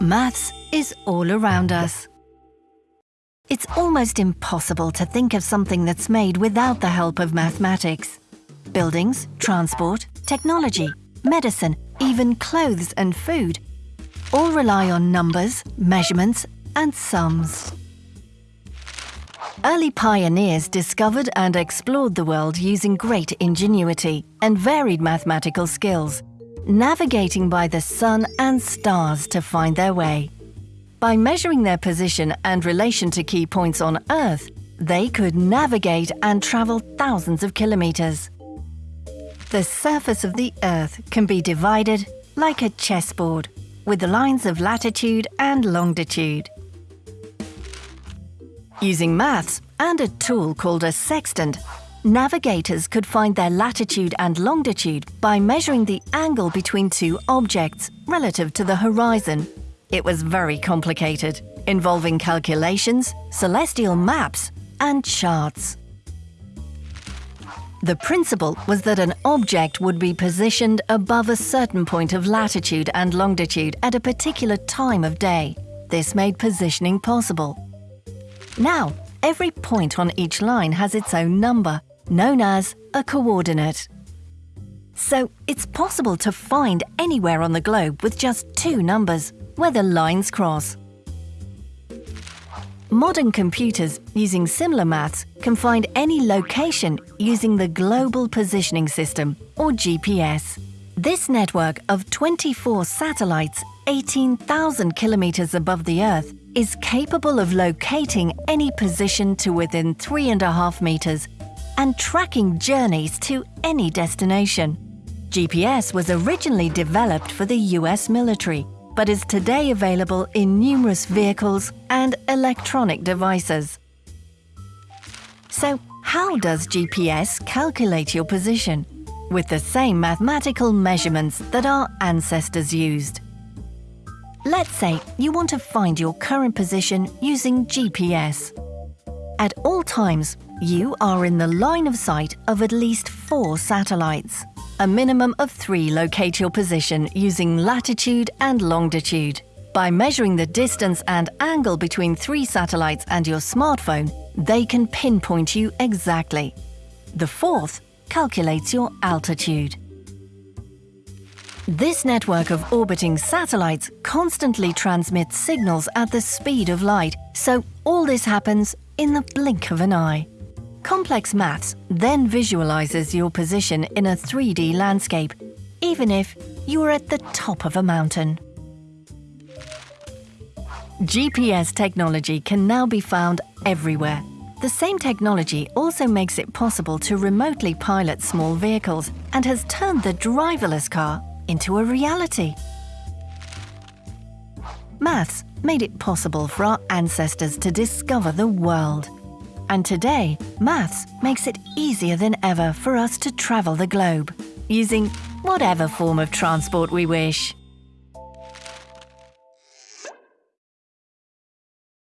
Maths is all around us. It's almost impossible to think of something that's made without the help of mathematics. Buildings, transport, technology, medicine, even clothes and food all rely on numbers, measurements and sums. Early pioneers discovered and explored the world using great ingenuity and varied mathematical skills navigating by the sun and stars to find their way. By measuring their position and relation to key points on Earth, they could navigate and travel thousands of kilometers. The surface of the Earth can be divided like a chessboard, with the lines of latitude and longitude. Using maths and a tool called a sextant, Navigators could find their latitude and longitude by measuring the angle between two objects relative to the horizon. It was very complicated, involving calculations, celestial maps, and charts. The principle was that an object would be positioned above a certain point of latitude and longitude at a particular time of day. This made positioning possible. Now, every point on each line has its own number, known as a coordinate. So it's possible to find anywhere on the globe with just two numbers, where the lines cross. Modern computers using similar maths can find any location using the Global Positioning System, or GPS. This network of 24 satellites 18,000 kilometers above the Earth is capable of locating any position to within 3.5 meters and tracking journeys to any destination. GPS was originally developed for the US military, but is today available in numerous vehicles and electronic devices. So, how does GPS calculate your position? With the same mathematical measurements that our ancestors used. Let's say you want to find your current position using GPS. At all times, you are in the line of sight of at least four satellites. A minimum of three locate your position using latitude and longitude. By measuring the distance and angle between three satellites and your smartphone, they can pinpoint you exactly. The fourth calculates your altitude. This network of orbiting satellites constantly transmits signals at the speed of light, so all this happens in the blink of an eye. Complex maths then visualizes your position in a 3D landscape, even if you are at the top of a mountain. GPS technology can now be found everywhere. The same technology also makes it possible to remotely pilot small vehicles and has turned the driverless car into a reality. Maths made it possible for our ancestors to discover the world. And today, maths makes it easier than ever for us to travel the globe, using whatever form of transport we wish.